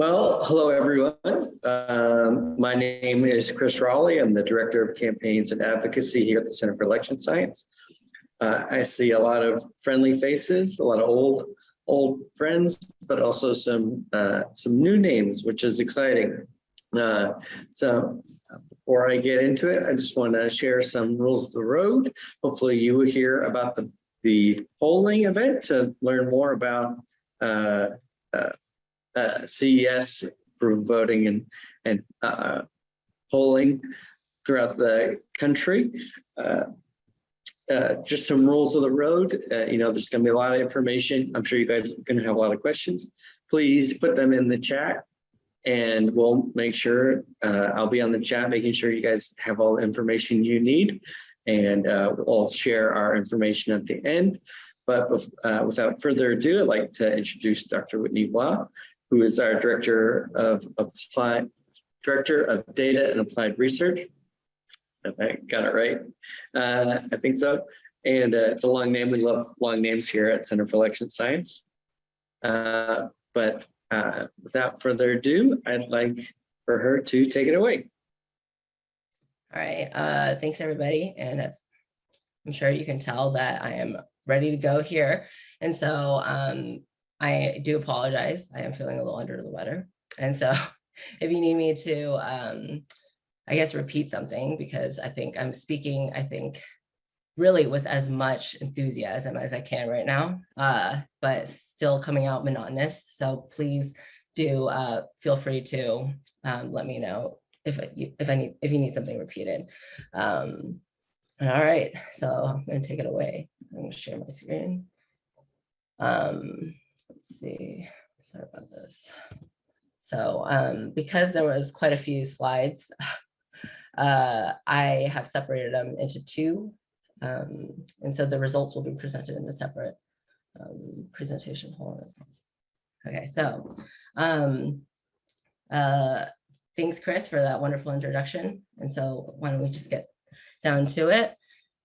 Well, hello, everyone. Um, my name is Chris Raleigh. I'm the Director of Campaigns and Advocacy here at the Center for Election Science. Uh, I see a lot of friendly faces, a lot of old old friends, but also some uh, some new names, which is exciting. Uh, so before I get into it, I just want to share some rules of the road. Hopefully you will hear about the, the polling event to learn more about uh, CES voting and, and uh, polling throughout the country. Uh, uh, just some rules of the road. Uh, you know, there's going to be a lot of information. I'm sure you guys are going to have a lot of questions. Please put them in the chat and we'll make sure uh, I'll be on the chat, making sure you guys have all the information you need. And uh, we'll share our information at the end. But uh, without further ado, I'd like to introduce Dr. Whitney Waugh, who is our Director of Applied Director of Data and Applied Research. If I got it right, uh, I think so. And uh, it's a long name. We love long names here at Center for Election Science. Uh, but uh, without further ado, I'd like for her to take it away. All right, uh, thanks everybody. And I'm sure you can tell that I am ready to go here. And so um, I do apologize. I am feeling a little under the weather. And so if you need me to, um, I guess, repeat something because I think I'm speaking, I think, really with as much enthusiasm as I can right now, uh, but still coming out monotonous. So please do uh, feel free to um, let me know if if I need if you need something repeated. Um, all right, so I'm going to take it away. I'm going to share my screen. Um, let's see. Sorry about this. So um, because there was quite a few slides, uh, I have separated them into two um, and so the results will be presented in a separate um, presentation. On. Okay, so um, uh, thanks, Chris, for that wonderful introduction. And so why don't we just get down to it.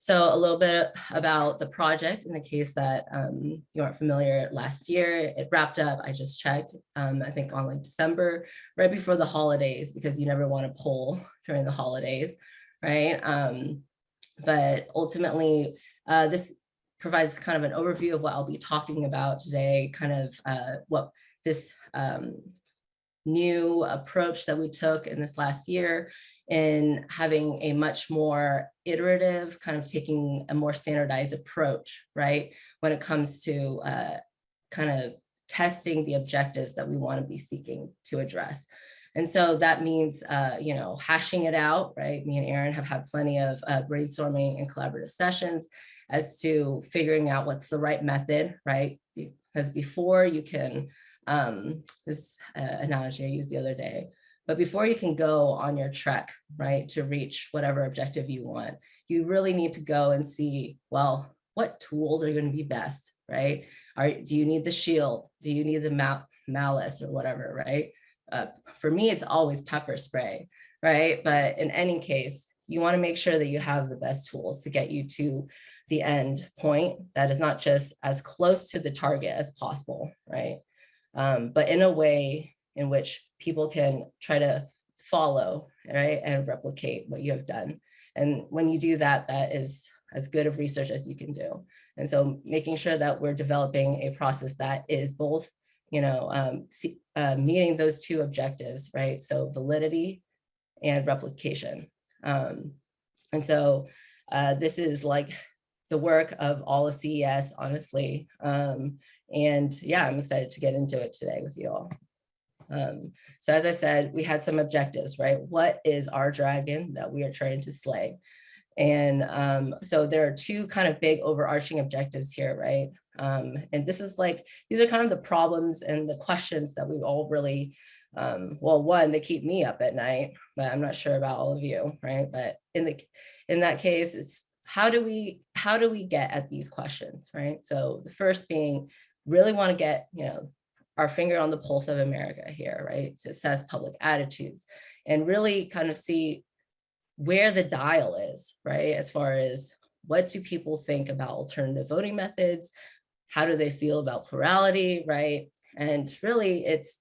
So a little bit about the project in the case that um, you aren't familiar last year, it wrapped up, I just checked, um, I think on like December, right before the holidays, because you never want to poll during the holidays, right? Um, but ultimately, uh, this provides kind of an overview of what I'll be talking about today, kind of uh, what this um, new approach that we took in this last year in having a much more iterative, kind of taking a more standardized approach, right? When it comes to uh, kind of testing the objectives that we want to be seeking to address. And so that means, uh, you know, hashing it out, right? Me and Aaron have had plenty of uh, brainstorming and collaborative sessions as to figuring out what's the right method, right? Because before you can, um, this uh, analogy I used the other day, but before you can go on your trek, right, to reach whatever objective you want, you really need to go and see, well, what tools are going to be best, right? Are, do you need the shield? Do you need the mal malice or whatever, right? uh, for me, it's always pepper spray, right? But in any case, you want to make sure that you have the best tools to get you to the end point that is not just as close to the target as possible, right? Um, but in a way in which people can try to follow, right, and replicate what you have done. And when you do that, that is as good of research as you can do. And so making sure that we're developing a process that is both you know, um, uh, meeting those two objectives, right? So validity and replication. Um, and so uh, this is like the work of all of CES, honestly. Um, and yeah, I'm excited to get into it today with you all. Um, so as I said, we had some objectives, right? What is our dragon that we are trying to slay? And um, so there are two kind of big overarching objectives here, right? Um, and this is like, these are kind of the problems and the questions that we've all really, um, well, one, they keep me up at night, but I'm not sure about all of you, right? But in the in that case, it's how do we how do we get at these questions, right? So the first being really want to get, you know, our finger on the pulse of America here, right? To assess public attitudes and really kind of see where the dial is, right? As far as what do people think about alternative voting methods? How do they feel about plurality, right? And really it's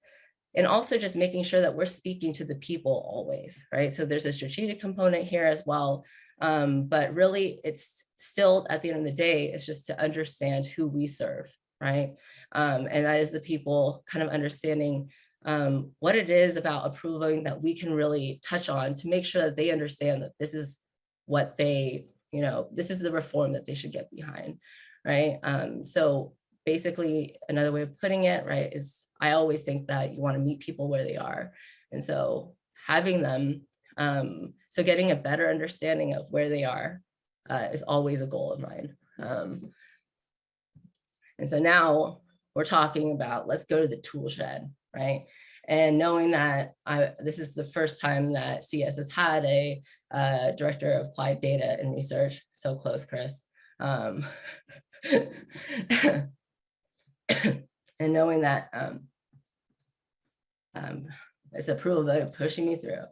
and also just making sure that we're speaking to the people always, right? So there's a strategic component here as well. Um, but really it's still at the end of the day, it's just to understand who we serve, right? Um, and that is the people kind of understanding um, what it is about approving that we can really touch on to make sure that they understand that this is what they, you know, this is the reform that they should get behind, right? Um, so basically another way of putting it, right, is I always think that you want to meet people where they are. And so having them, um, so getting a better understanding of where they are uh, is always a goal of mine. And so now we're talking about, let's go to the tool shed, right? And knowing that I, this is the first time that CES has had a uh, director of applied data and research, so close, Chris. Um, and knowing that um, um, it's approval vote pushing me through.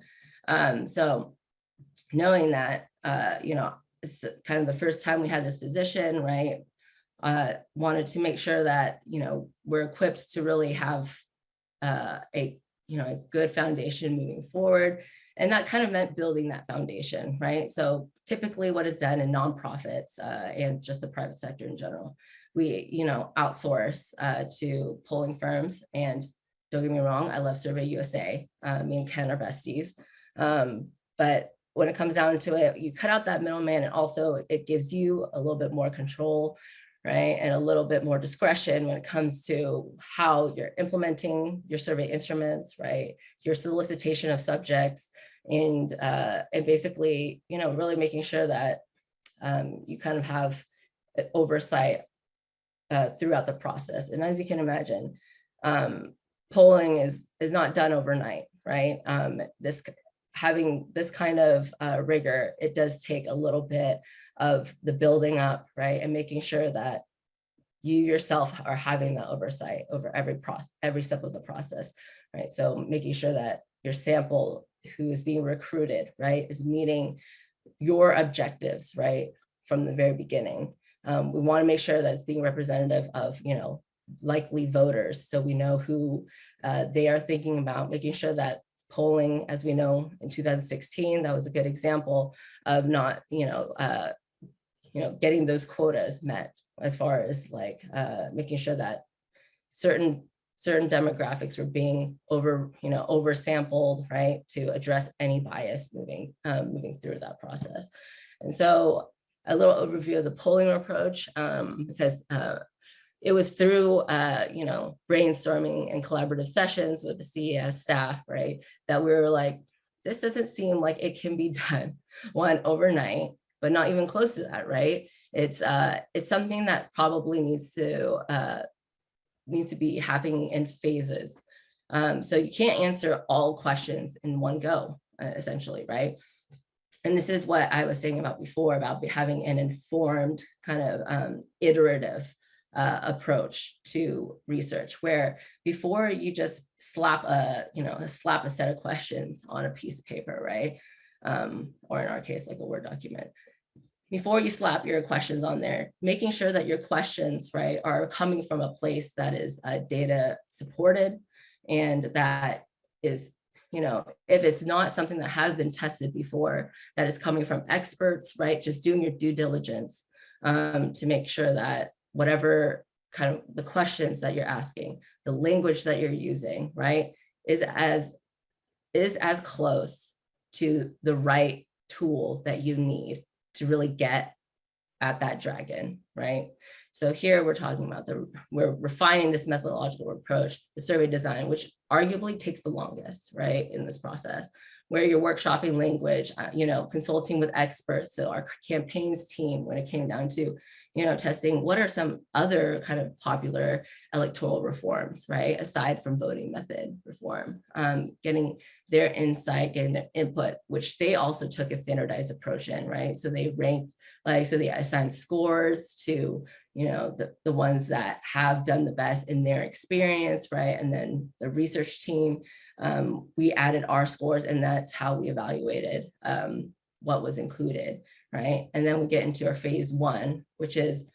Um, so knowing that, uh, you know, it's kind of the first time we had this position, right? Uh, wanted to make sure that, you know, we're equipped to really have uh, a, you know, a good foundation moving forward. And that kind of meant building that foundation, right? So typically what is done in nonprofits uh, and just the private sector in general, we, you know, outsource uh, to polling firms. And don't get me wrong, I love Survey USA. Uh, me and Ken are besties. Um, but when it comes down to it, you cut out that middleman and also it gives you a little bit more control, right? And a little bit more discretion when it comes to how you're implementing your survey instruments, right? Your solicitation of subjects and, uh, and basically, you know, really making sure that um, you kind of have oversight uh, throughout the process. And as you can imagine, um, polling is, is not done overnight, right? Um, this having this kind of uh, rigor, it does take a little bit of the building up, right? And making sure that you yourself are having that oversight over every process, every step of the process, right? So making sure that your sample who is being recruited, right, is meeting your objectives, right, from the very beginning. Um, we want to make sure that it's being representative of, you know, likely voters. So we know who uh, they are thinking about, making sure that polling, as we know, in 2016, that was a good example of not, you know, uh, you know, getting those quotas met as far as like uh, making sure that certain certain demographics were being over, you know, oversampled, right, to address any bias moving um, moving through that process. And so a little overview of the polling approach, um, because uh, it was through, uh, you know, brainstorming and collaborative sessions with the CES staff, right, that we were like, this doesn't seem like it can be done one overnight, but not even close to that, right? It's uh, it's something that probably needs to uh, needs to be happening in phases. Um, so you can't answer all questions in one go, uh, essentially, right? And this is what I was saying about before about having an informed kind of um, iterative uh, approach to research where before you just slap a, you know, slap a set of questions on a piece of paper, right? Um, or in our case, like a Word document. Before you slap your questions on there, making sure that your questions, right, are coming from a place that is uh, data supported and that is, you know, if it's not something that has been tested before, that is coming from experts, right, just doing your due diligence um, to make sure that whatever kind of the questions that you're asking, the language that you're using, right, is as is as close to the right tool that you need to really get at that dragon, right? So here we're talking about the, we're refining this methodological approach, the survey design, which arguably takes the longest, right, in this process where you're workshopping language, uh, you know, consulting with experts. So our campaigns team, when it came down to, you know, testing what are some other kind of popular electoral reforms, right? Aside from voting method reform, um, getting their insight, getting their input, which they also took a standardized approach in, right? So they ranked, like, so they assigned scores to, you know, the, the ones that have done the best in their experience, right? And then the research team um, we added our scores and that's how we evaluated um, what was included, right? And then we get into our phase one, which is,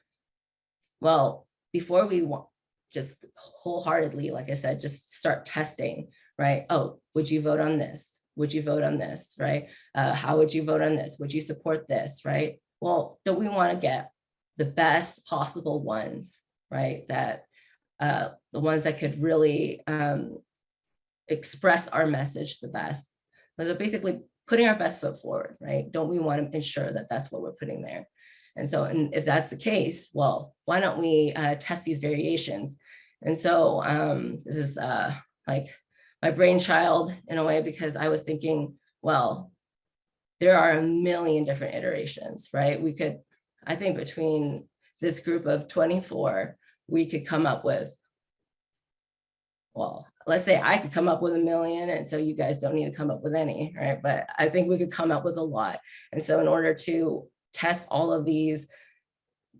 well, before we just wholeheartedly, like I said, just start testing, right? Oh, would you vote on this? Would you vote on this, right? Uh, how would you vote on this? Would you support this, right? Well, don't we want to get the best possible ones, right? That uh, the ones that could really um, express our message the best. So basically putting our best foot forward, right? Don't we want to ensure that that's what we're putting there? And so, and if that's the case, well, why don't we uh, test these variations? And so um, this is uh, like my brainchild in a way, because I was thinking, well, there are a million different iterations, right? We could, I think between this group of 24, we could come up with, well, let's say I could come up with a million and so you guys don't need to come up with any, right? But I think we could come up with a lot. And so in order to test all of these,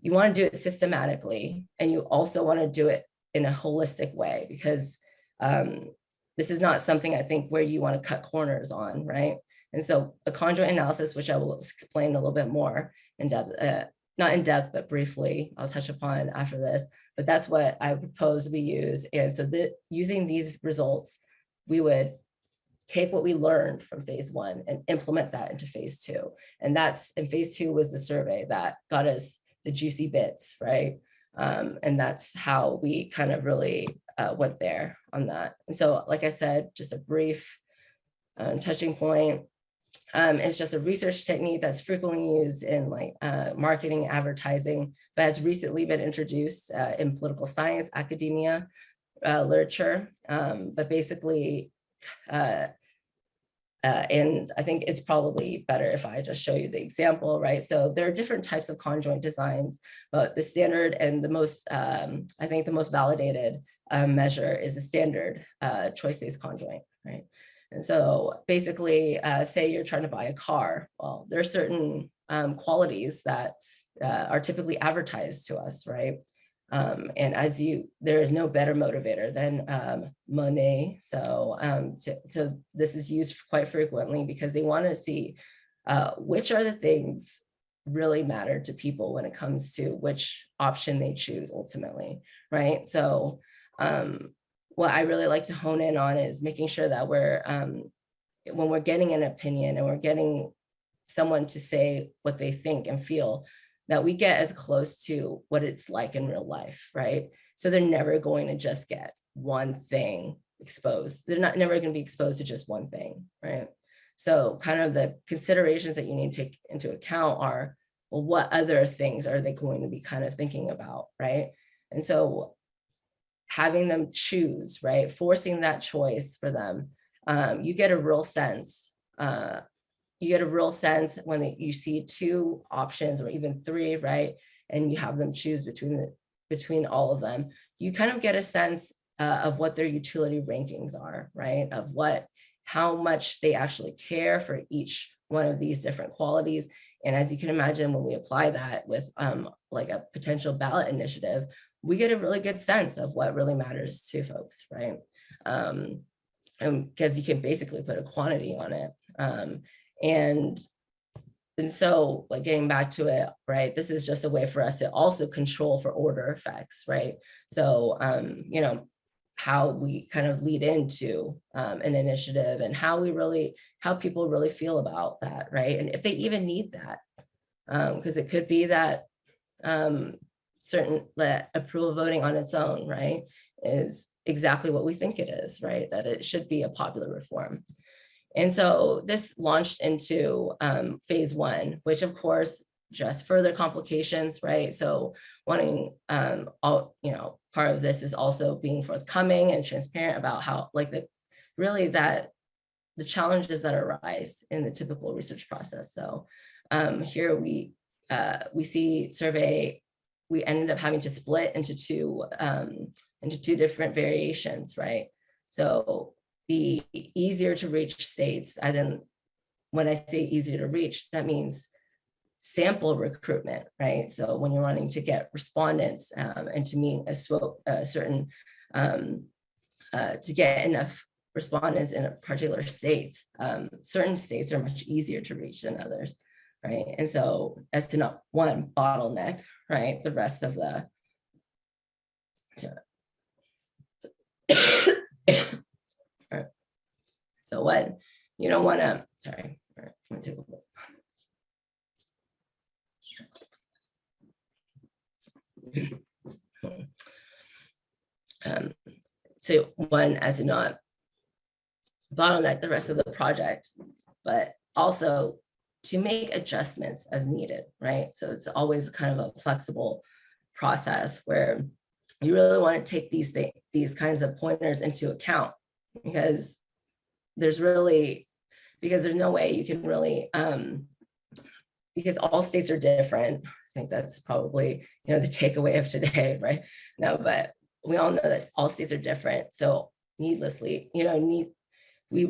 you want to do it systematically and you also want to do it in a holistic way because um, this is not something I think where you want to cut corners on, right? And so a conjoint analysis, which I will explain a little bit more in depth, uh, not in depth, but briefly, I'll touch upon after this, but that's what I propose we use. And so that using these results, we would take what we learned from phase one and implement that into phase two. And that's, and phase two was the survey that got us the juicy bits, right? Um, and that's how we kind of really uh, went there on that. And so, like I said, just a brief um, touching point. Um, it's just a research technique that's frequently used in like uh, marketing, advertising, but has recently been introduced uh, in political science, academia, uh, literature. Um, but basically, uh, uh, and I think it's probably better if I just show you the example, right? So there are different types of conjoint designs, but the standard and the most, um, I think the most validated uh, measure is the standard choice-based conjoint, right? And so basically, uh, say you're trying to buy a car, well, there are certain um, qualities that uh, are typically advertised to us, right? Um, and as you, there is no better motivator than um, money. So, um, to, to, this is used quite frequently because they want to see uh, which are the things really matter to people when it comes to which option they choose ultimately, right? So, um, what I really like to hone in on is making sure that we're, um, when we're getting an opinion and we're getting someone to say what they think and feel, that we get as close to what it's like in real life, right? So they're never going to just get one thing exposed. They're not never going to be exposed to just one thing, right? So kind of the considerations that you need to take into account are, well, what other things are they going to be kind of thinking about, right? And so having them choose, right? Forcing that choice for them, um, you get a real sense uh, you get a real sense when they, you see two options or even three, right? And you have them choose between the between all of them. You kind of get a sense uh, of what their utility rankings are, right? Of what, how much they actually care for each one of these different qualities. And as you can imagine, when we apply that with um, like a potential ballot initiative, we get a really good sense of what really matters to folks, right? Um, because you can basically put a quantity on it. Um, and and so like getting back to it, right, this is just a way for us to also control for order effects, right? So, um, you know, how we kind of lead into um, an initiative and how we really, how people really feel about that, right? And if they even need that, because um, it could be that um, certain that approval voting on its own, right, is exactly what we think it is, right? That it should be a popular reform. And so this launched into um, phase one, which of course, just further complications, right? So wanting um, all, you know, part of this is also being forthcoming and transparent about how like the really that the challenges that arise in the typical research process. So um, here we uh, we see survey, we ended up having to split into two um, into two different variations, right? So the easier to reach states, as in when I say easier to reach, that means sample recruitment, right? So when you're wanting to get respondents um, and to meet a, a certain, um, uh, to get enough respondents in a particular state, um, certain states are much easier to reach than others, right? And so as to not one bottleneck, right, the rest of the, So what, you don't want to, sorry. I'm take a look. Um, so one, as to not bottleneck the rest of the project, but also to make adjustments as needed, right? So it's always kind of a flexible process where you really want to take these things, these kinds of pointers into account because there's really, because there's no way you can really, um, because all states are different. I think that's probably, you know, the takeaway of today, right? No, but we all know that all states are different. So needlessly, you know, need, we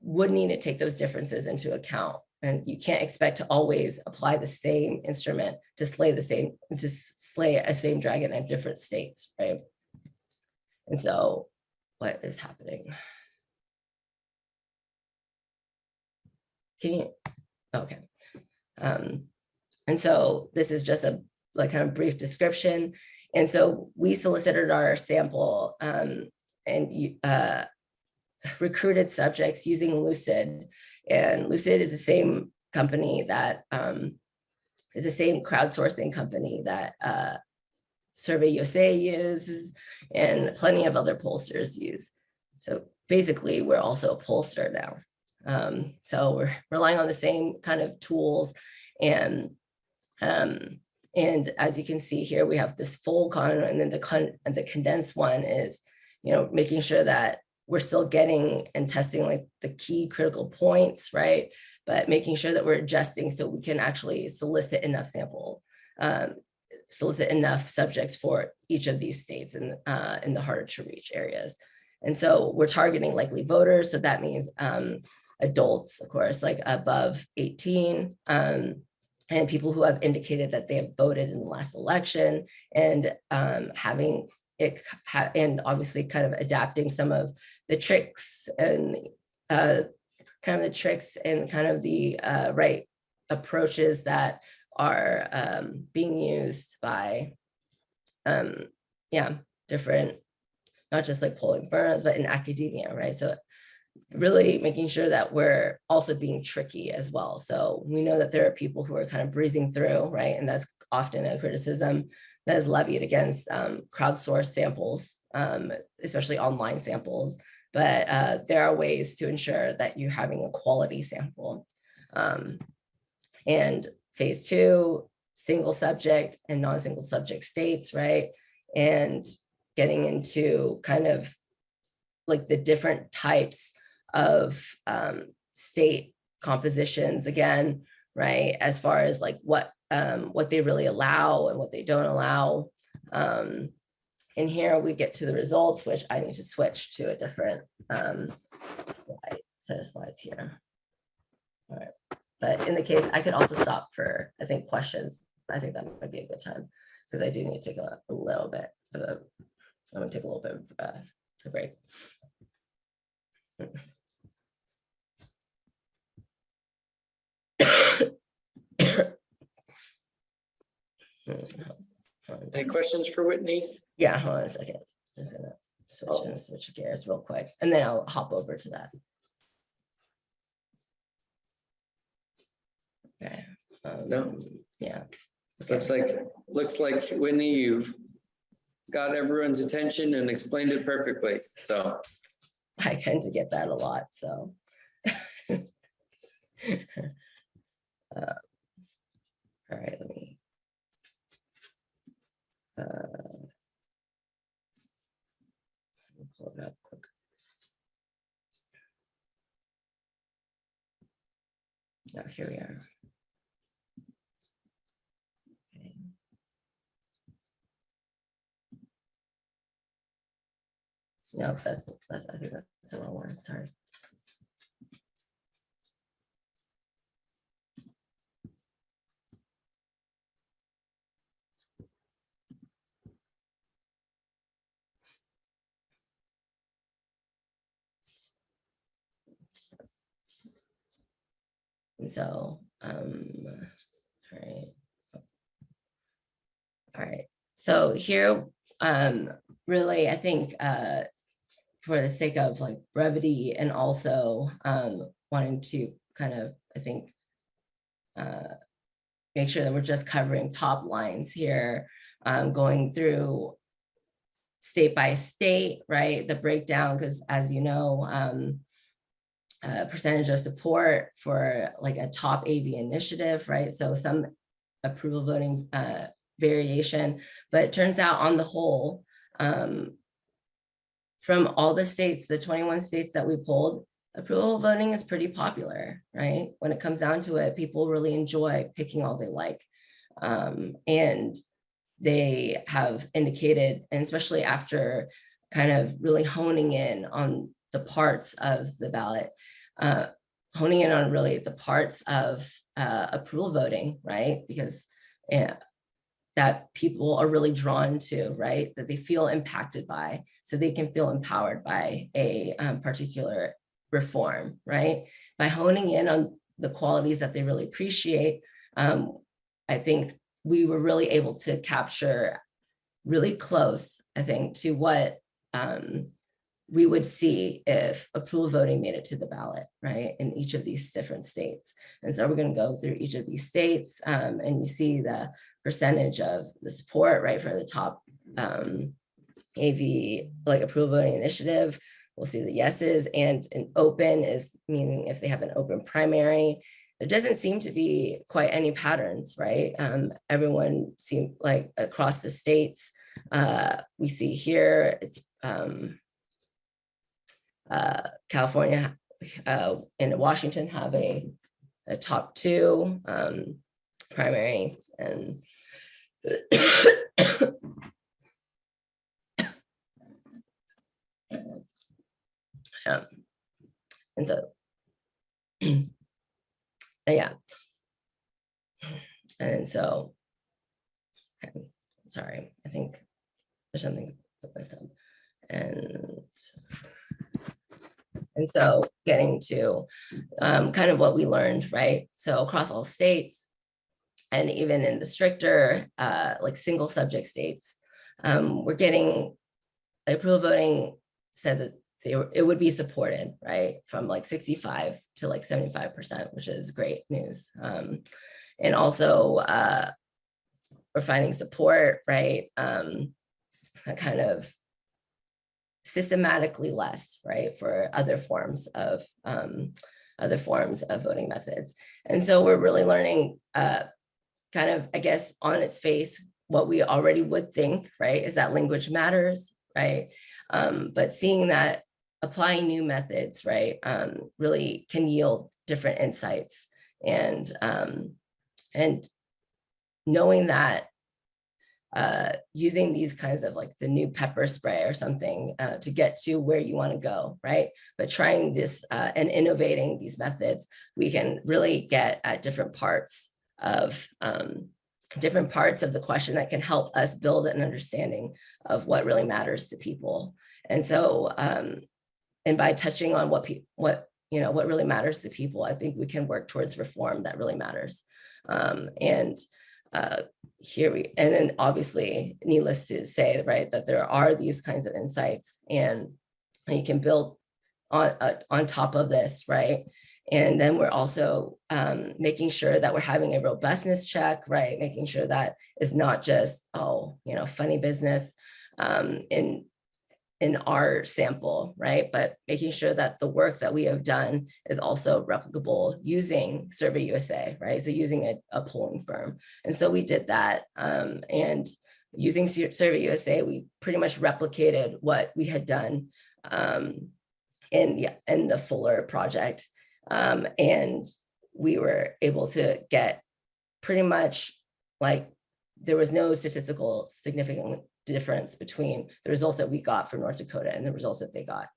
would need to take those differences into account. And you can't expect to always apply the same instrument to slay the same, to slay a same dragon in different states, right? And so what is happening? Can you, okay. Um, and so this is just a like kind of brief description. And so we solicited our sample um, and uh, recruited subjects using Lucid. And Lucid is the same company that um, is the same crowdsourcing company that uh, Survey USA uses and plenty of other pollsters use. So basically, we're also a pollster now. Um, so we're relying on the same kind of tools and um, and as you can see here, we have this full con and then the con and the condensed one is, you know, making sure that we're still getting and testing like the key critical points, right? But making sure that we're adjusting so we can actually solicit enough sample, um, solicit enough subjects for each of these states and uh, in the harder to reach areas. And so we're targeting likely voters. So that means um, adults, of course, like above 18, um, and people who have indicated that they have voted in the last election and um, having it and obviously kind of adapting some of the tricks and uh, kind of the tricks and kind of the uh, right approaches that are um, being used by um, yeah different not just like polling firms but in academia right so really making sure that we're also being tricky as well. So we know that there are people who are kind of breezing through, right? And that's often a criticism that is levied against um, crowdsourced samples, um, especially online samples. But uh, there are ways to ensure that you're having a quality sample. Um, and phase two, single subject and non-single subject states, right? And getting into kind of like the different types of um, state compositions again, right? As far as like what um, what they really allow and what they don't allow. Um, and here we get to the results, which I need to switch to a different um, slide, set of slides here. All right, but in the case, I could also stop for, I think, questions. I think that might be a good time because I do need to take a, a little bit of a, I'm gonna take a little bit of uh, a break. Any questions for Whitney? Yeah, hold on a second. Just gonna switch and switch gears real quick, and then I'll hop over to that. Okay. No. um, Yeah. Okay. Looks like, looks like Whitney, you've got everyone's attention and explained it perfectly. So I tend to get that a lot, so. Uh, All right, let me. Uh, Pull it up quick. Now, here we are. Okay. No, that's, that's, I think that's the wrong one, sorry. So, um, all right. All right, so here, um, really, I think, uh, for the sake of like brevity and also um, wanting to kind of, I think, uh, make sure that we're just covering top lines here, um, going through state by state, right? The breakdown, because as you know, um, uh, percentage of support for like a top AV initiative, right? So some approval voting uh, variation, but it turns out on the whole, um, from all the states, the 21 states that we polled, approval voting is pretty popular, right? When it comes down to it, people really enjoy picking all they like. Um, and they have indicated, and especially after kind of really honing in on the parts of the ballot, uh, honing in on really the parts of uh, approval voting, right? Because uh, that people are really drawn to, right? That they feel impacted by, so they can feel empowered by a um, particular reform, right? By honing in on the qualities that they really appreciate, um, I think we were really able to capture really close, I think, to what um, we would see if approval voting made it to the ballot, right, in each of these different states. And so we're going to go through each of these states um, and you see the percentage of the support, right, for the top um, AV, like approval voting initiative. We'll see the yeses and an open is meaning if they have an open primary. There doesn't seem to be quite any patterns, right? Um, everyone seem like across the states, uh, we see here, it's um, uh, California uh, and Washington have a, a top two um, primary and um, and so yeah. And so okay, sorry i think there's something with myself and and so getting to um, kind of what we learned, right? So across all states and even in the stricter, uh, like single subject states, um, we're getting approval voting said that they were, it would be supported, right? From like 65 to like 75%, which is great news. Um, and also uh, we're finding support, right? Um, that kind of systematically less, right, for other forms of um, other forms of voting methods. And so we're really learning uh, kind of, I guess, on its face, what we already would think, right, is that language matters, right? Um, but seeing that applying new methods, right, um, really can yield different insights and um, and knowing that uh, using these kinds of like the new pepper spray or something uh, to get to where you want to go, right? But trying this uh, and innovating these methods, we can really get at different parts of um, different parts of the question that can help us build an understanding of what really matters to people. And so, um, and by touching on what what you know what really matters to people, I think we can work towards reform that really matters. Um, and uh, here we, and then obviously needless to say, right, that there are these kinds of insights and you can build on, uh, on top of this, right? And then we're also um, making sure that we're having a robustness check, right? Making sure that it's not just, oh, you know, funny business. Um, in our sample, right? But making sure that the work that we have done is also replicable using Survey USA, right? So using a, a polling firm. And so we did that. Um, and using Survey USA, we pretty much replicated what we had done um, in, the, in the Fuller project. Um, and we were able to get pretty much like there was no statistical significant difference between the results that we got for North Dakota and the results that they got.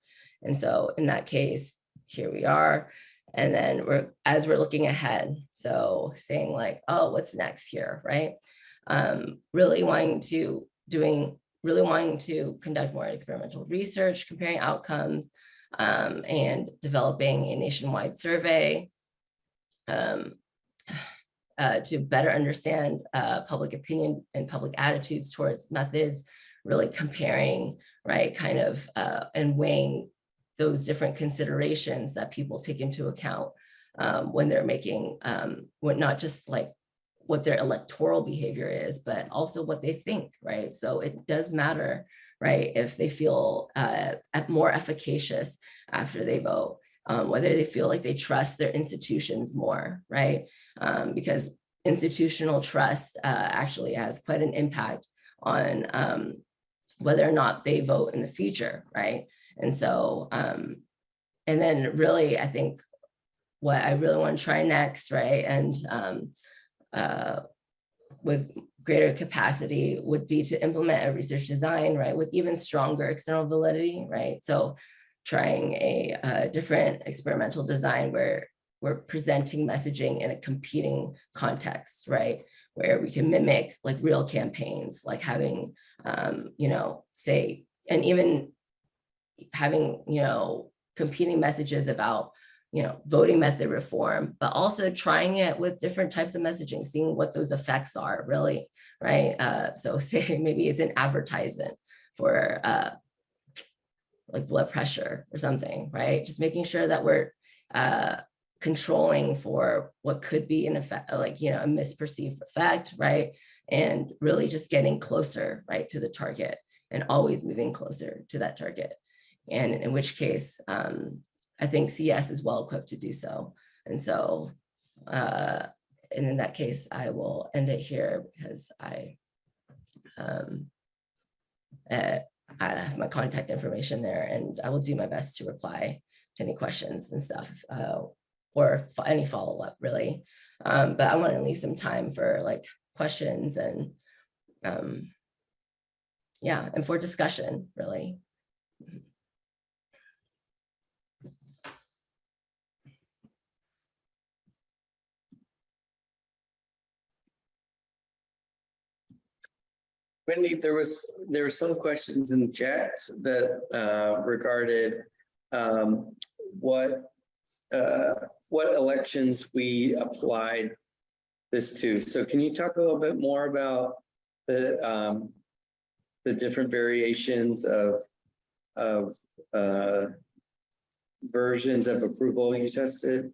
And so in that case, here we are. And then we're as we're looking ahead, so saying like, oh, what's next here, right? Um, really wanting to doing, really wanting to conduct more experimental research, comparing outcomes, um, and developing a nationwide survey. Um, uh, to better understand uh, public opinion and public attitudes towards methods, really comparing, right, kind of, uh, and weighing those different considerations that people take into account um, when they're making, um, not just like what their electoral behavior is, but also what they think, right? So it does matter, right? If they feel uh, more efficacious after they vote, um, whether they feel like they trust their institutions more, right? Um, because institutional trust uh, actually has quite an impact on um, whether or not they vote in the future, right? And so, um, and then really, I think what I really want to try next, right? And um, uh, with greater capacity would be to implement a research design, right? With even stronger external validity, right? So trying a, uh different experimental design where we're presenting messaging in a competing context, right? Where we can mimic like real campaigns, like having, um, you know, say, and even having, you know, competing messages about, you know, voting method reform, but also trying it with different types of messaging, seeing what those effects are really, right? Uh, so say maybe it's an advertisement for uh, like blood pressure or something, right? Just making sure that we're uh, controlling for what could be an effect, like, you know, a misperceived effect, right? And really just getting closer, right, to the target and always moving closer to that target. And in which case, um, I think CES is well equipped to do so. And so, uh, and in that case, I will end it here because I, um, uh, I have my contact information there and I will do my best to reply to any questions and stuff, uh, or any follow-up really. Um, but I want to leave some time for like questions and, um, yeah, and for discussion, really. Wendy, there was, there were some questions in the chat that uh, regarded um, what, uh, what elections we applied this to. So can you talk a little bit more about the, um, the different variations of, of uh, versions of approval you tested?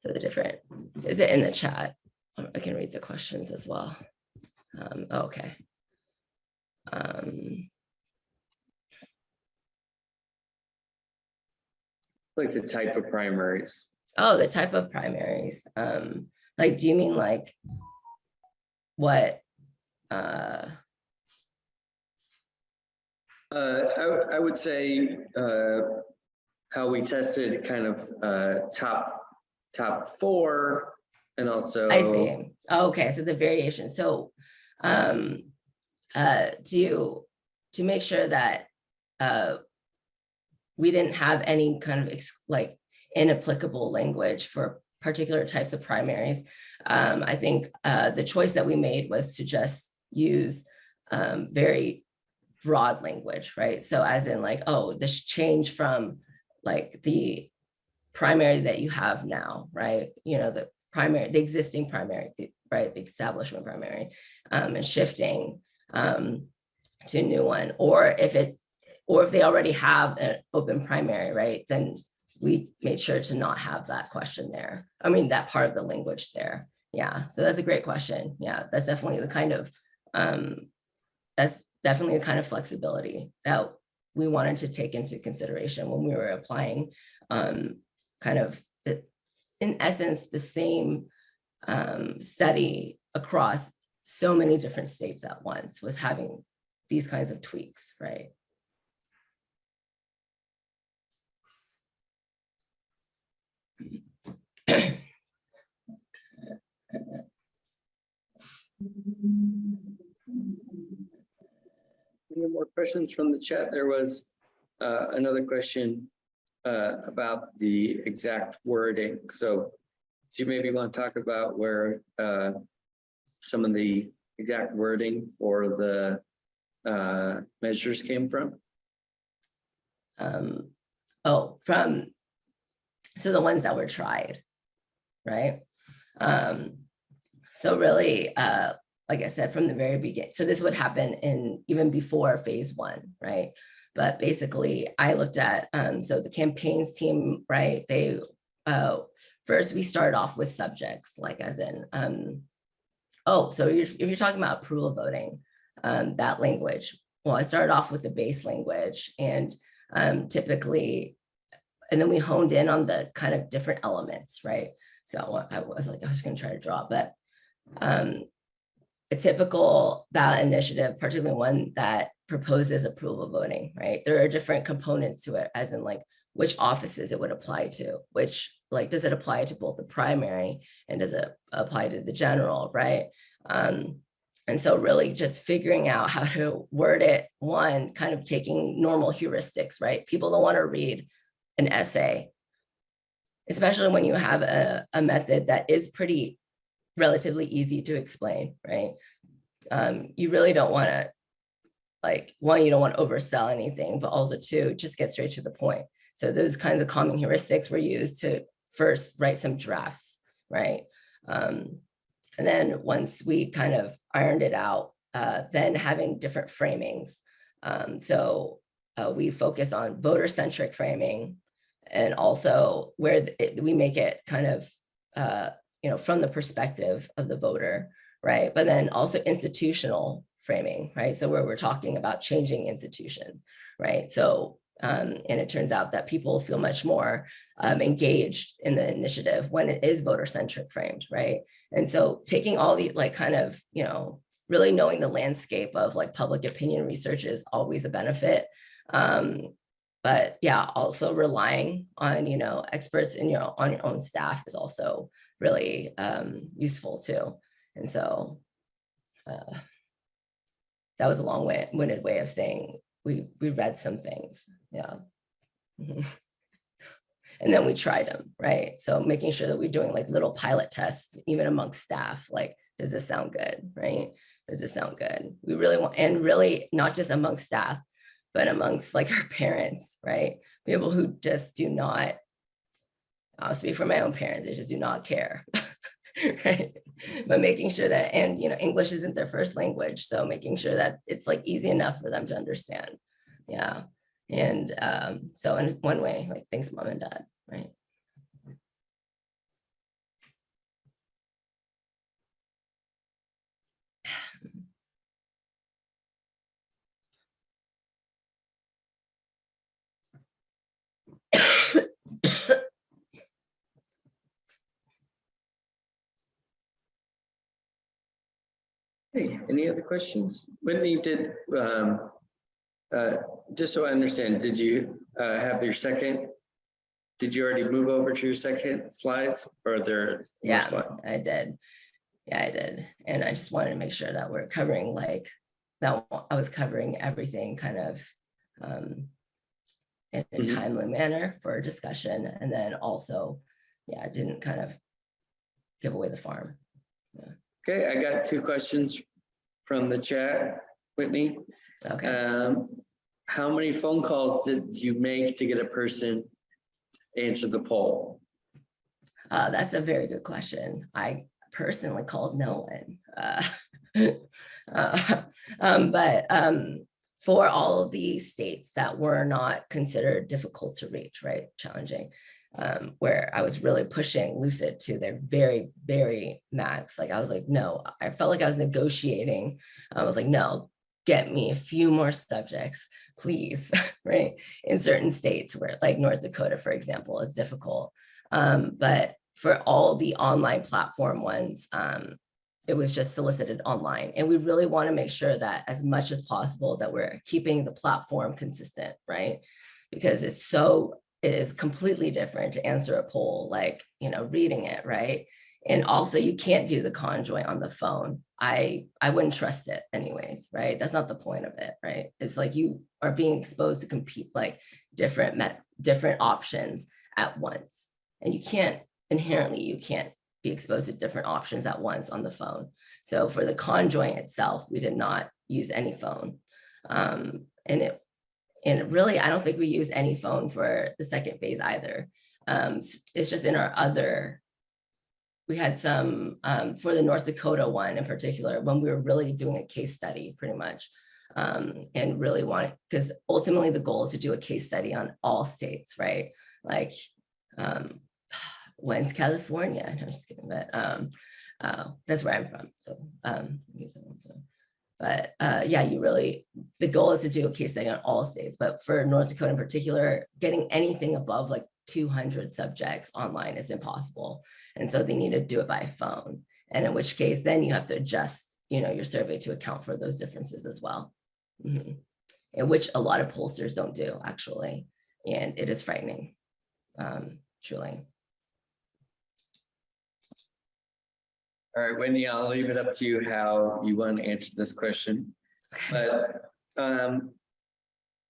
So the different, is it in the chat? I can read the questions as well. Um, okay. Um, Like the type of primaries? oh, the type of primaries. Um, like, do you mean like what? Uh, Uh, I, would- I would say, uh, how we tested kind of, uh, top, top four and also. I see. Oh, Okay, so the variation, so um uh to to make sure that uh we didn't have any kind of like inapplicable language for particular types of primaries. Um, I think uh the choice that we made was to just use um very broad language, right? So as in like, oh, this change from like the primary that you have now, right? You know, the primary, the existing primary, the- right, the establishment primary, um, and shifting um, to a new one, or if it, or if they already have an open primary, right, then we made sure to not have that question there. I mean, that part of the language there. Yeah, so that's a great question. Yeah, that's definitely the kind of, um, that's definitely the kind of flexibility that we wanted to take into consideration when we were applying um, kind of the, in essence, the same um, study across so many different states at once was having these kinds of tweaks, right? Any more questions from the chat? There was uh, another question uh, about the exact wording. So do you maybe want to talk about where uh, some of the exact wording for the uh, measures came from? Um, oh, from, so the ones that were tried, right? Um, so really, uh, like I said, from the very beginning. So this would happen in even before phase one, right? But basically I looked at, um, so the campaigns team, right? They, uh, first we started off with subjects, like as in, um, oh, so you're, if you're talking about approval voting, um, that language, well, I started off with the base language and um, typically, and then we honed in on the kind of different elements, right? So I was like, I was gonna try to draw, but um, a typical ballot initiative, particularly one that proposes approval voting, right? There are different components to it, as in like which offices it would apply to, which like, does it apply to both the primary and does it apply to the general, right? Um, and so really just figuring out how to word it, one, kind of taking normal heuristics, right? People don't want to read an essay, especially when you have a, a method that is pretty relatively easy to explain, right? Um, you really don't want to, like, one, you don't want to oversell anything, but also two, just get straight to the point. So those kinds of common heuristics were used to first write some drafts, right? Um, and then once we kind of ironed it out, uh, then having different framings. Um, so uh, we focus on voter-centric framing and also where it- we make it kind of, uh, you know, from the perspective of the voter, right? But then also institutional framing, right? So where we're talking about changing institutions, right? So, um, and it turns out that people feel much more um, engaged in the initiative when it is voter-centric framed, right? And so taking all the like kind of, you know, really knowing the landscape of like public opinion research is always a benefit. Um, but yeah, also relying on, you know, experts in your on your own staff is also really um, useful too. And so uh, that was a long-winded way of saying we we read some things. Yeah. Mhm. And then we tried them, right? So making sure that we're doing like little pilot tests, even amongst staff, like, does this sound good, right? Does this sound good? We really want, and really not just amongst staff, but amongst like our parents, right? People who just do not, I'll speak for my own parents, they just do not care. Right, but making sure that, and you know, English isn't their first language, so making sure that it's like easy enough for them to understand. Yeah, and um, so in one way, like, thanks, mom and dad, right? Hey, any other questions? Whitney, did, um, uh, just so I understand, did you, uh, have your second? Did you already move over to your second slides or are there? Yeah, slides? I did. Yeah, I did. And I just wanted to make sure that we're covering like, that I was covering everything kind of um in a Mhm. timely manner for discussion and then also, yeah, I didn't kind of give away the farm. Okay, I got two questions from the chat. Whitney, Okay, um, how many phone calls did you make to get a person to answer the poll? uh, that's a very good question. I personally called no one. Uh, uh, um, But um, for all of the states that were not considered difficult to reach, right, challenging, um, where I was really pushing Lucid to their very, very max. Like I was like, no, I felt like I was negotiating. I was like, no, get me a few more subjects, please, right? In certain states where like North Dakota, for example, is difficult. Um, but for all the online platform ones, um, it was just solicited online. And we really want to make sure that as much as possible that we're keeping the platform consistent, right? Because it's so, it is completely different to answer a poll, like, you know, reading it, right? And also you can't do the conjoint on the phone. I, I wouldn't trust it anyways, right? That's not the point of it, right? It's like you are being exposed to compete like different, met, different options at once. And you can't inherently, you can't be exposed to different options at once on the phone. So for the conjoint itself, we did not use any phone. Um, and it, and really, I don't think we use any phone for the second phase either. Um, it's just in our other we had some, um, for the North Dakota one in particular, when we were really doing a case study, pretty much. Um, and really wanted, because ultimately the goal is to do a case study on all states, right? Like, um, when's California? I'm just kidding, but, um, uh, that's where I'm from, so, um. But uh, yeah, you really, the goal is to do a case study on all states, but for North Dakota in particular, getting anything above like 200 subjects online is impossible. And so they need to do it by phone. And in which case, then you have to adjust, you know, your survey to account for those differences as well. Mhm. And which a lot of pollsters don't do actually. And it is frightening, um, truly. All right, Wendy, I'll leave it up to you how you want to answer this question. But um,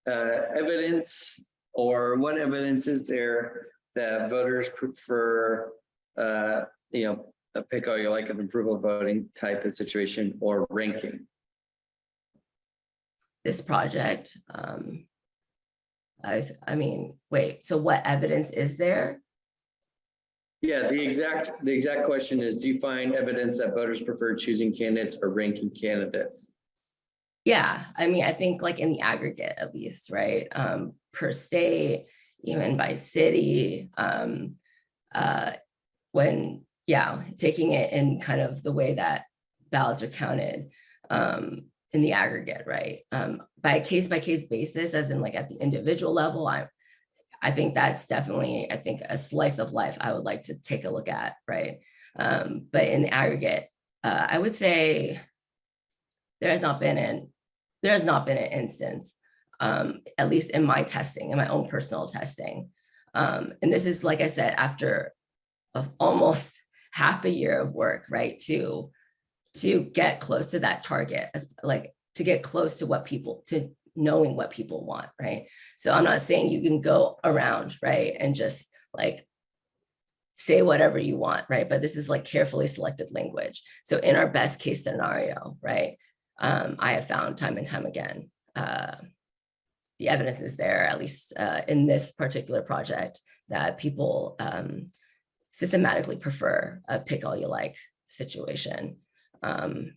uh, evidence or what evidence is there that voters prefer, uh, you know, a pick all you like of approval voting type of situation or ranking? This project, um, I, I mean, wait, so what evidence is there? Yeah, the exact, the exact question is, do you find evidence that voters prefer choosing candidates or ranking candidates? Yeah, I mean, I think like in the aggregate at least, right? Um, per state, even by city, um, uh, when, yeah, taking it in kind of the way that ballots are counted, um, in the aggregate, right? Um, by a case by case basis, as in like at the individual level, I, I think that's definitely, I think a slice of life I would like to take a look at, right? Um, but in the aggregate, uh, I would say there has not been an there has not been an instance, um, at least in my testing, in my own personal testing. Um, and this is, like I said, after of almost half a year of work, right, to to get close to that target, as like to get close to what people to knowing what people want, right? So I'm not saying you can go around, right, and just like say whatever you want, right? But this is like carefully selected language. So in our best case scenario, right, um, I have found time and time again, uh, the evidence is there, at least uh, in this particular project, that people um, systematically prefer a pick all you like situation. Um,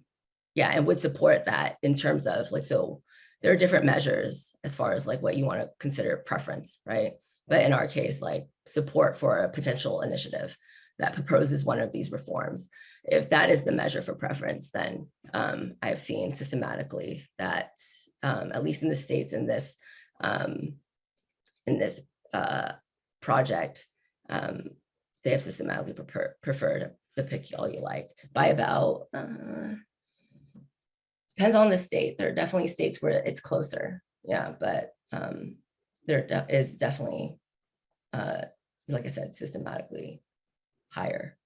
yeah, and would support that in terms of like, so there are different measures as far as like what you want to consider preference, right? But in our case, like support for a potential initiative that proposes one of these reforms. If that is the measure for preference, then um, I've seen systematically that um, at least in the states in this um, in this uh, project, um, they have systematically prefer preferred the pick all you like by about uh, depends on the state. There are definitely states where it's closer, yeah, but um, there de- is definitely, uh, like I said, systematically higher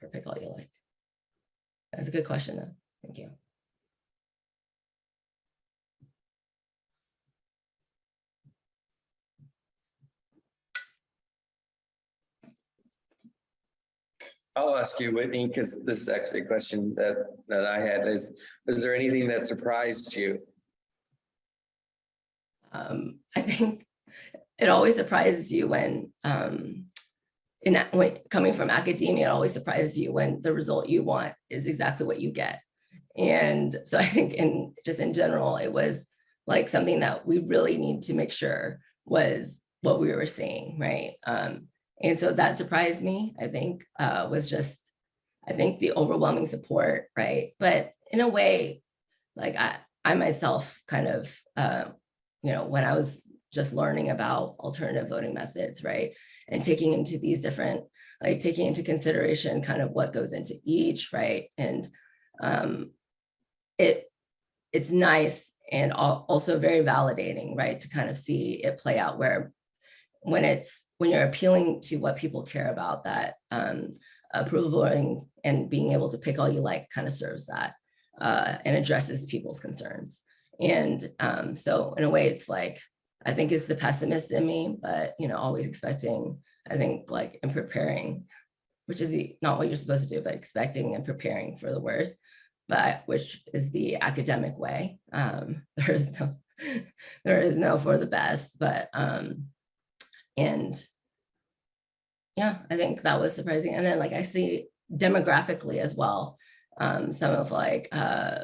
for pick all you like. That's a good question though. Thank you. I'll ask you, Whitney, because this is actually a question that, that I had is, is there anything that surprised you? Um, I think it always surprises you when, um, in when coming from academia, it always surprises you when the result you want is exactly what you get. And so I think in just in general, it was like something that we really need to make sure was what we were seeing, right? Um, and so that surprised me, I think, uh, was just, I think the overwhelming support, right? But in a way, like I, I myself kind of, uh, you know, when I was just learning about alternative voting methods, right? And taking into these different, like taking into consideration kind of what goes into each, right? And um, it, it's nice and also very validating, right? To kind of see it play out where when it's when you're appealing to what people care about, that um, approval voting and being able to pick all you like kind of serves that uh, and addresses people's concerns. And um, so in a way, it's like, I think it's the pessimist in me, but you know, always expecting, I think like in preparing, which is the, not what you're supposed to do, but expecting and preparing for the worst, but which is the academic way. Um, there is no, there is no for the best, but um, and yeah, I think that was surprising. And then like I see demographically as well. Um, some of like, uh,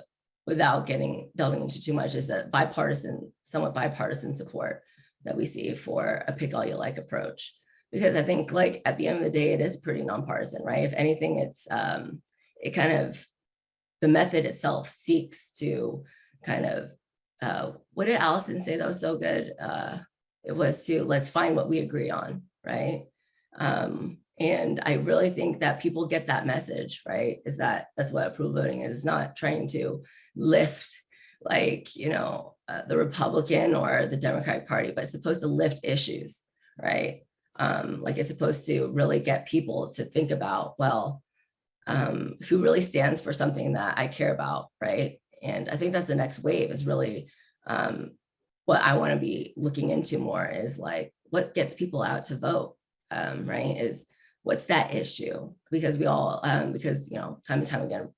without getting delving into too much, is a bipartisan, somewhat bipartisan support that we see for a pick all you like approach. Because I think like at the end of the day, it is pretty nonpartisan, right? If anything, it's um, it kind of the method itself seeks to kind of uh, what did Allison say that was so good? Uh, it was to let's find what we agree on, right? Um, and I really think that people get that message, right? Is that that's what approval voting is, not trying to lift like, you know, uh, the Republican or the Democratic Party, but it's supposed to lift issues, right? Um, like it's supposed to really get people to think about, well, um, who really stands for something that I care about, right? And I think that's the next wave is really um, what I want to be looking into more is like what gets people out to vote, um, right? Is what's that issue? Because we all, um, because, you know, time and time again,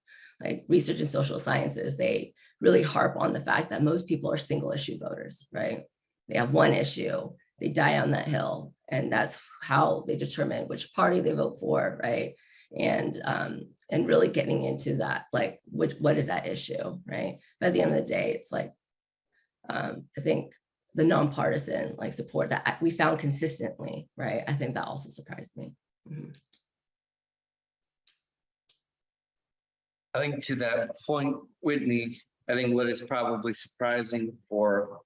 like research in social sciences, they really harp on the fact that most people are single issue voters, right? They have one issue, they die on that hill, and that's how they determine which party they vote for, right? And um, and really getting into that, like, what, what is that issue, right? At the end of the day, it's like, um, I think the nonpartisan like support that we found consistently, right? I think that also surprised me. Mhm. I think to that point, Whitney, I think what is probably surprising for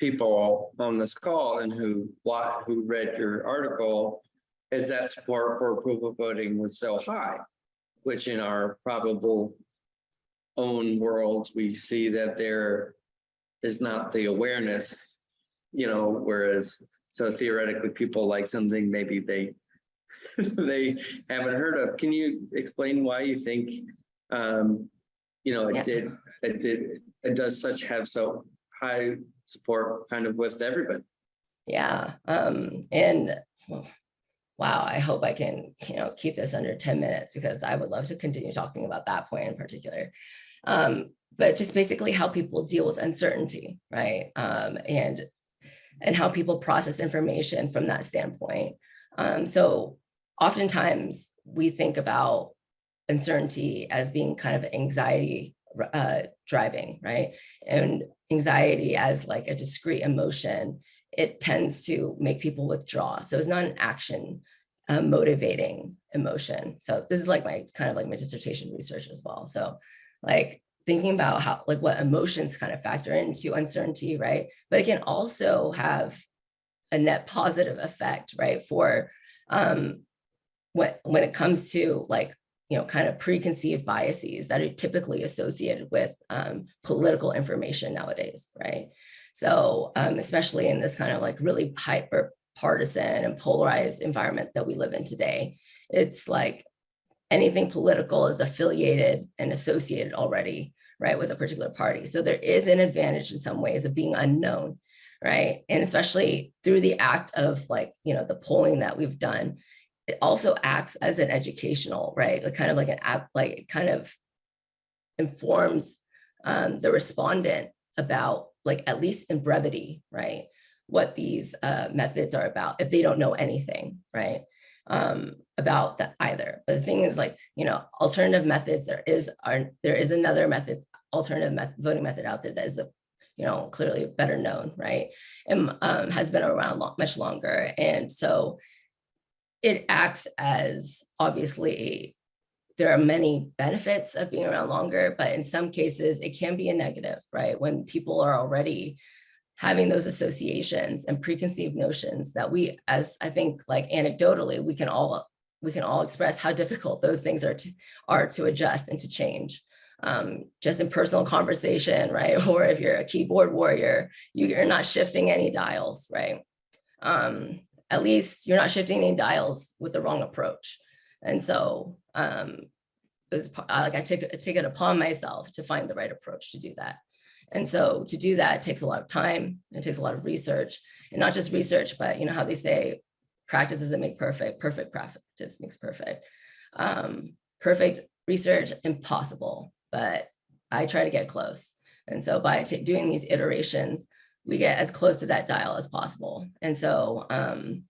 people on this call and who wa- who read your article is that support for approval voting was so high, which in our probable own worlds, we see that there is not the awareness, you know, whereas so theoretically people like something maybe they they haven't heard of. Can you explain why you think um, you know, Yeah. it did, it did, it does such have so high support kind of with everybody. Yeah, um, and well, wow, I hope I can, you know, keep this under 10 minutes because I would love to continue talking about that point in particular. Um, but just basically how people deal with uncertainty, right? Um, and and how people process information from that standpoint. Um, so oftentimes we think about uncertainty as being kind of anxiety uh, driving, right? And anxiety as like a discrete emotion, it tends to make people withdraw. So it's not an action uh, motivating emotion. So this is like my kind of like my dissertation research as well. So like thinking about how like what emotions kind of factor into uncertainty, right? But it can also have a net positive effect, right? For um, when when it comes to like you know kind of preconceived biases that are typically associated with um, political information nowadays, right? So um, especially in this kind of like really hyper partisan and polarized environment that we live in today, it's like anything political is affiliated and associated already, right, with a particular party. So there is an advantage in some ways of being unknown, right? And especially through the act of like, you know, the polling that we've done, it also acts as an educational, right? Like kind of like an app, like it kind of informs um, the respondent about like at least in brevity, right? What these uh, methods are about if they don't know anything, right? Um, about that either. But the thing is like, you know, alternative methods, there is are there is another method, alternative method, voting method out there that is a, you know, clearly better known, right? And um, has been around long, much longer. And so it acts as obviously there are many benefits of being around longer, but in some cases it can be a negative, right? When people are already having those associations and preconceived notions that we, as I think like anecdotally, we can all we can all express how difficult those things are to are to adjust and to change. Um, just in personal conversation, right? Or if you're a keyboard warrior, you're not shifting any dials, right? Um, at least you're not shifting any dials with the wrong approach. And so um, it was like I took, I take it upon myself to find the right approach to do that. And so to do that takes a lot of time. It takes a lot of research and not just research, but you know how they say practice doesn't make perfect, perfect practice makes perfect. Um, perfect research, impossible, but I try to get close. And so by doing these iterations, we get as close to that dial as possible. And so, um,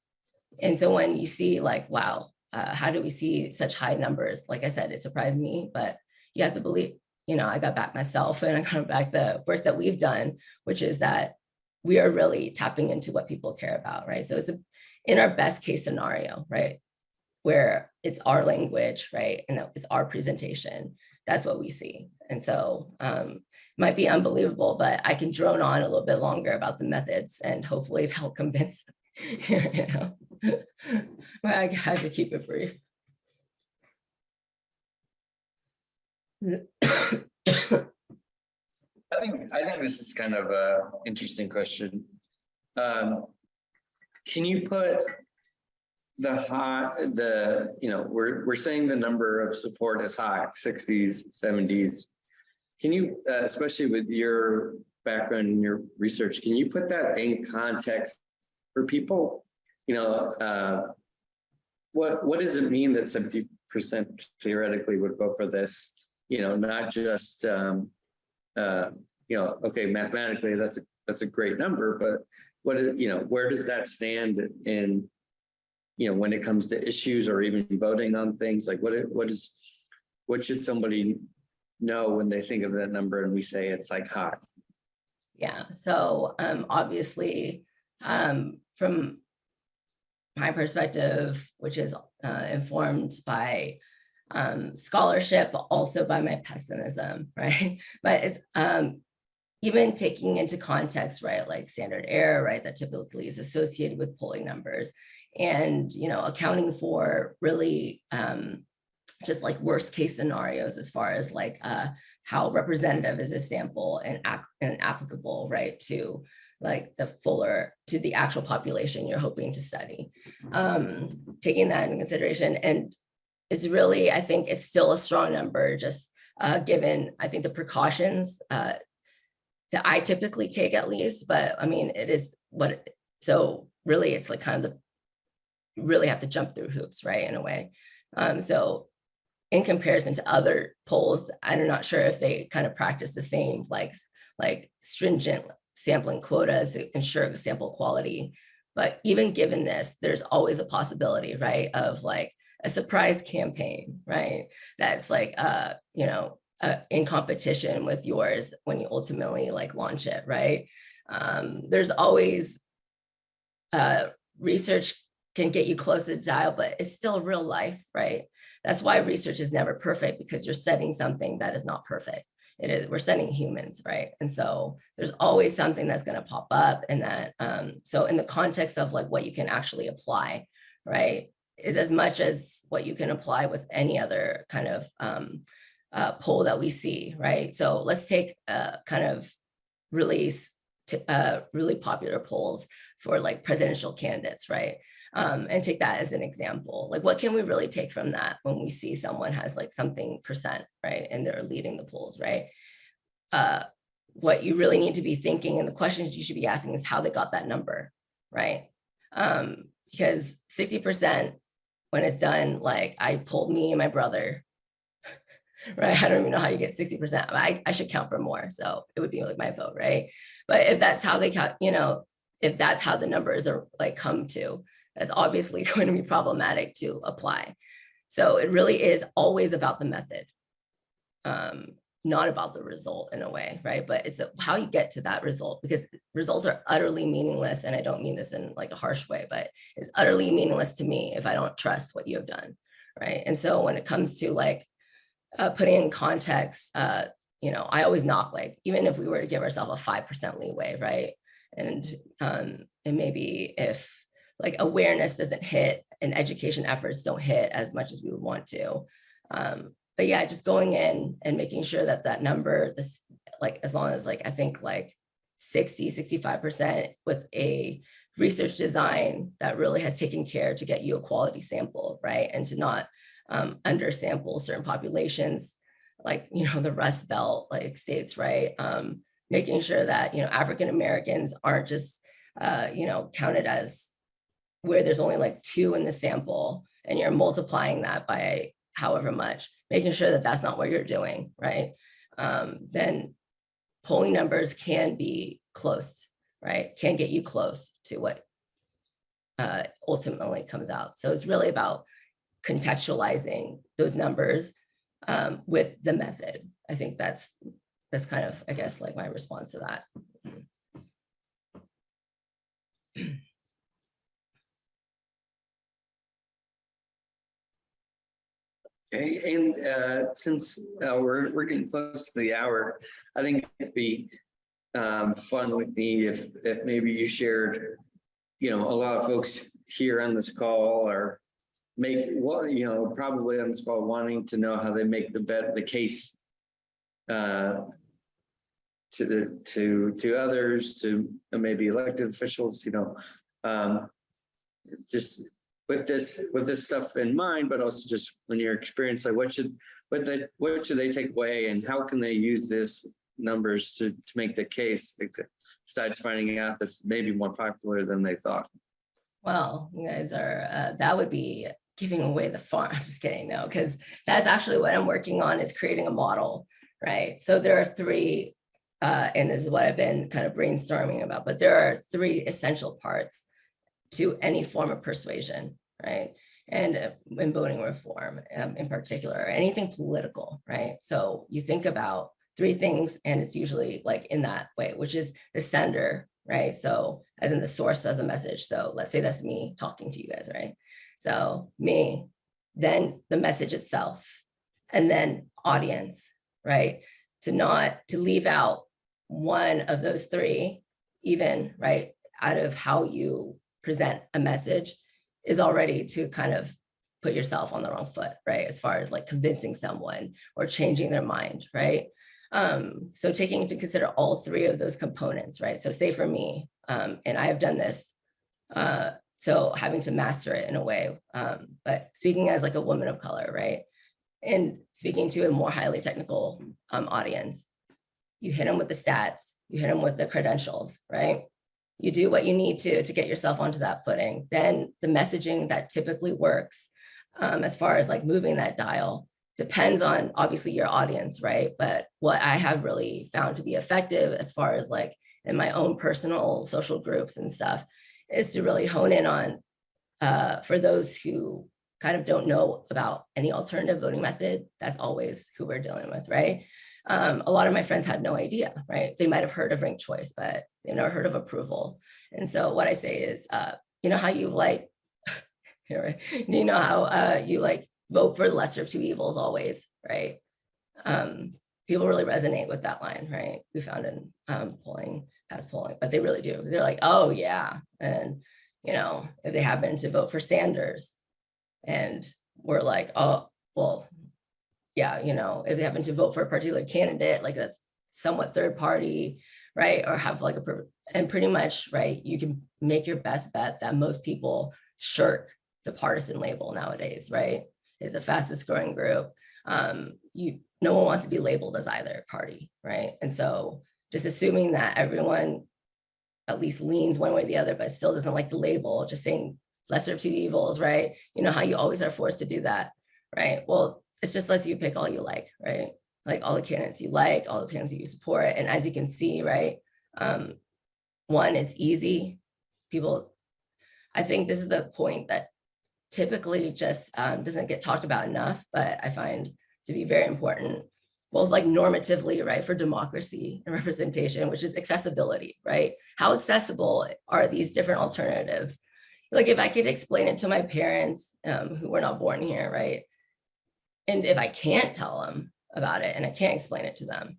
and so when you see like, wow, uh, how do we see such high numbers? Like I said, it surprised me, but you have to believe, you know, I got back myself and I got back the work that we've done, which is that we are really tapping into what people care about, right? So it's a, in our best case scenario, right? Where it's our language, right? And it's our presentation. That's what we see. And so um, might be unbelievable, but I can drone on a little bit longer about the methods and hopefully they'll convince, you know. But I had to keep it brief. I think, I think this is kind of a interesting question. Um, Can you put the high, the, you know, we're, we're saying the number of support is high, sixties, seventies. Can you, uh, especially with your background and your research, can you put that in context for people? You know, uh, what, what does it mean that seventy percent theoretically would vote for this? You know, not just, um, uh, you know, okay, mathematically, that's a, that's a great number, but what, is you know, where does that stand in, you know, when it comes to issues or even voting on things, like what, what is, what should somebody know when they think of that number and we say it's like high? Yeah, so um, obviously, um, from my perspective, which is uh, informed by um, scholarship, but also by my pessimism, right? But it's um, even taking into context, right, like standard error, right, that typically is associated with polling numbers, and you know, accounting for really um, just like worst case scenarios as far as like uh, how representative is a sample and, and applicable, right, to like the fuller, to the actual population you're hoping to study. Um, taking that into consideration, and it's really, I think it's still a strong number, just uh, given, I think the precautions uh, that I typically take at least, but I mean, it is what, it- so really it's like kind of the, really have to jump through hoops, right, in a way. Um, so in comparison to other polls, I'm not sure if they kind of practice the same like, like stringent sampling quotas to ensure sample quality. But even given this, there's always a possibility, right, of like a surprise campaign, right? That's like, uh, you know, uh, in competition with yours when you ultimately like launch it, right? Um, there's always uh, research can get you close to the dial, but it's still real life, right? That's why research is never perfect because you're setting something that is not perfect. It is, we're sending humans, right? And so there's always something that's to pop up and that, um, so in the context of like what you can actually apply, right? Is as much as what you can apply with any other kind of um, uh, poll that we see, right? So let's take a kind of really, uh, really popular polls for like presidential candidates, right? Um, and take that as an example. Like, what can we really take from that when we see someone has like something percent, right? And they're leading the polls, right? Uh, what you really need to be thinking and the questions you should be asking is how they got that number, right? Um, because 60% when it's done, like I pulled me and my brother, right? I don't even know how you get 60%. I, I should count for more. So it would be like my vote, right? But if that's how they count, you know, if that's how the numbers are like come to, that's obviously going to be problematic to apply. So it really is always about the method, um, not about the result in a way, right? But it's how you get to that result because results are utterly meaningless. And I don't mean this in like a harsh way, but it's utterly meaningless to me if I don't trust what you have done, right? And so when it comes to like uh, putting in context, uh, you know, I always knock like, even if we were to give ourselves a 5% leeway, right? And, um, and maybe if like awareness doesn't hit and education efforts don't hit as much as we would want to. Um, but yeah, just going in and making sure that that number, this, like, as long as like, I think like 60, 65% with a research design that really has taken care to get you a quality sample, right? And to not um, undersample certain populations, like, you know, the Rust Belt like states, right? Um, making sure that, you know, African Americans aren't just, uh, you know, counted as where there's only like two in the sample and you're multiplying that by however much, making sure that that's not what you're doing, right? Um, then polling numbers can be close, right? Can get you close to what uh, ultimately comes out. So it's really about contextualizing those numbers um, with the method. I think that's, that's kind of, I guess, like my response to that. Okay, and uh, since uh, we're, we're getting close to the hour, I think it'd be um, fun with me if, if maybe you shared, you know, a lot of folks here on this call are make, well, you know, probably on this call wanting to know how they make the bet, the case uh, to the, to, to others, to maybe elected officials, you know, um, just with this, with this stuff in mind, but also just when you're experienced, like what should, what they, what should they take away and how can they use this numbers to, to make the case besides finding out that's maybe more popular than they thought? Well, you guys are, uh, that would be giving away the farm. I'm just kidding, no, because that's actually what I'm working on is creating a model, right? So there are three, uh, and this is what I've been kind of brainstorming about, but there are three essential parts to any form of persuasion, right? And uh, in voting reform um, in particular, anything political, right? So you think about three things and it's usually like in that way, which is the sender, right? So as in the source of the message. So let's say that's me talking to you guys, right? So me, then the message itself, and then audience, right? To not, to leave out one of those three, even, right, out of how you present a message is already to kind of put yourself on the wrong foot, right? As far as like convincing someone or changing their mind, right? Um, so taking into consider all three of those components, right? So say for me, um, and I have done this, uh, so having to master it in a way, um, but speaking as like a woman of color, right? And speaking to a more highly technical um, audience, you hit them with the stats, you hit them with the credentials, right? You do what you need to to get yourself onto that footing. Then the messaging that typically works um, as far as like moving that dial depends on obviously your audience, right? But what I have really found to be effective as far as like in my own personal social groups and stuff is to really hone in on uh, for those who kind of don't know about any alternative voting method, that's always who we're dealing with, right? Um, a lot of my friends had no idea, right? They might have heard of ranked choice, but they never heard of approval. And so what I say is, uh, you know how you like, you know how uh, you like vote for the lesser of two evils always, right? Um, people really resonate with that line, right? We found in um, polling, past polling, but they really do. They're like, oh yeah. And, you know, if they happen to vote for Sanders and we're like, oh, well, yeah, you know, if they happen to vote for a particular candidate, like that's somewhat third party, right? Or have like a, and pretty much, right, you can make your best bet that most people shirk the partisan label nowadays, right? Is the fastest growing group. Um, you, no one wants to be labeled as either party, right? And so just assuming that everyone at least leans one way or the other, but still doesn't like the label, just saying lesser of two evils, right? You know how you always are forced to do that, right? Well, it's just lets you pick all you like, right? Like all the candidates you like, all the candidates you support. And as you can see, right, um, one, it's easy. People, I think this is a point that typically just um, doesn't get talked about enough, but I find to be very important, both like normatively, right, for democracy and representation, which is accessibility, right? How accessible are these different alternatives? Like if I could explain it to my parents um, who were not born here, right? And if I can't tell them about it and I can't explain it to them,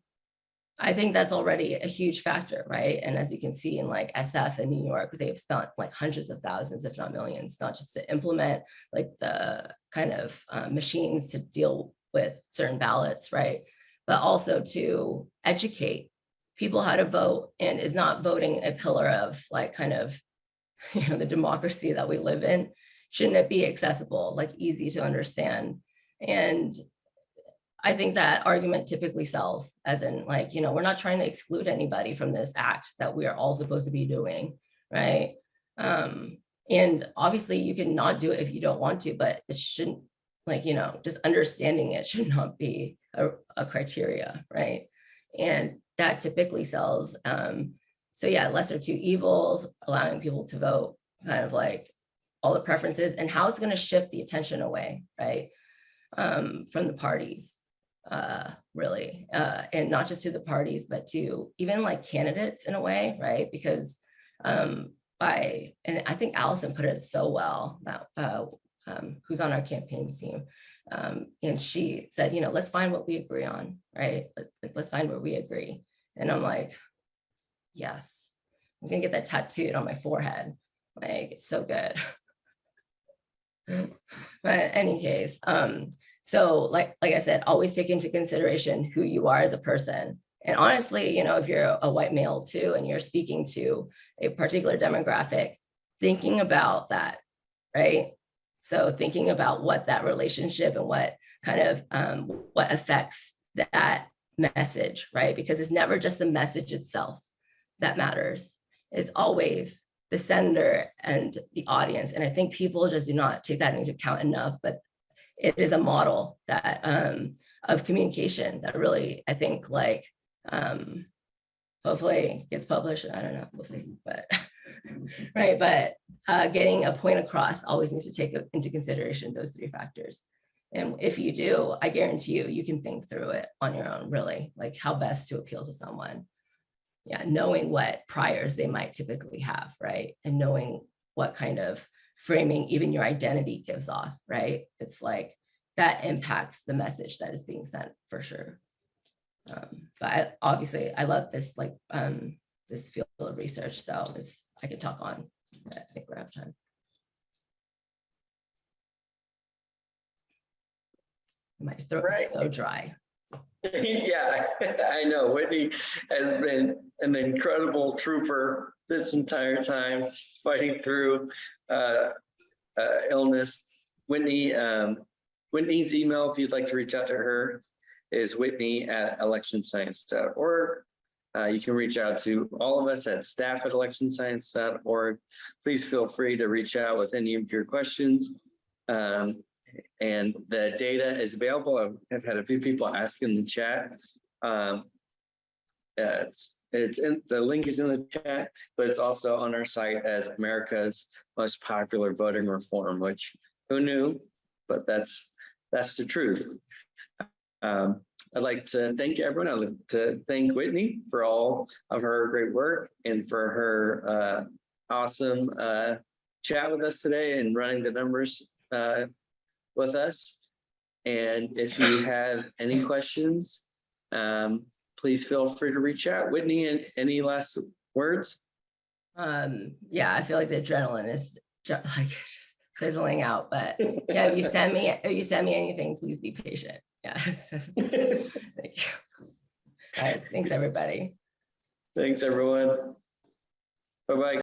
I think that's already a huge factor, right? And as you can see in like SF in New York, they've spent like hundreds of thousands, if not millions, not just to implement like the kind of uh, machines to deal with certain ballots, right? But also to educate people how to vote and is not voting a pillar of like kind of, you know, the democracy that we live in. Shouldn't it be accessible, like easy to understand? And I think that argument typically sells as in like, you know, we're not trying to exclude anybody from this act that we are all supposed to be doing, right? Um, and obviously you can not do it if you don't want to, but it shouldn't like, you know, just understanding it should not be a, a criteria, right? And that typically sells. Um, so yeah, lesser two evils, allowing people to vote kind of like all the preferences and how it's going to shift the attention away, right? Um, from the parties, uh, really, uh, and not just to the parties, but to even like candidates in a way, right? Because um, by, and I think Allison put it so well, that, uh, um, who's on our campaign team. Um, and she said, you know, let's find what we agree on, right? Like, let's find where we agree. And I'm like, yes, I'm gonna get that tattooed on my forehead. Like, it's so good. But any case, um, so like, like I said, always take into consideration who you are as a person. And honestly, you know, if you're a white male too, and you're speaking to a particular demographic, thinking about that, right? So thinking about what that relationship and what kind of, um, what affects that message, right? Because it's never just the message itself that matters. It's always the sender and the audience. And I think people just do not take that into account enough, but it is a model that um, of communication that really, I think like, um, hopefully gets published. I don't know, we'll see, but, right, but uh, getting a point across always needs to take into consideration those three factors. And if you do, I guarantee you, you can think through it on your own, really, like how best to appeal to someone. Yeah, knowing what priors they might typically have, right? And knowing what kind of framing even your identity gives off, right? It's like that impacts the message that is being sent for sure. Um, but I, obviously I love this like um, this field of research, so I could talk on. but I think we're out of time. My throat Right. is so dry. Yeah, I know. Whitney has been an incredible trooper this entire time, fighting through uh, uh, illness. Whitney, um, Whitney's email, if you'd like to reach out to her, is whitney at electionscience.org. Uh, you can reach out to all of us at staff at electionscience.org. Please feel free to reach out with any of your questions. Um, and the data is available. I've had a few people ask in the chat. Um, uh, it's in the link is in the chat, but it's also on our site as America's most popular voting reform, which who knew? But that's that's the truth. Um, I'd like to thank everyone. I'd like to thank Whitney for all of her great work and for her uh, awesome uh, chat with us today and running the numbers uh, with us. And if you have any questions, um, please feel free to reach out. Whitney, and any last words? Um, yeah, I feel like the adrenaline is ju- like just fizzling out, but yeah, if you send me, if you send me anything, please be patient. Yeah. Thank you. All right, thanks, everybody. Thanks, everyone. Bye-bye.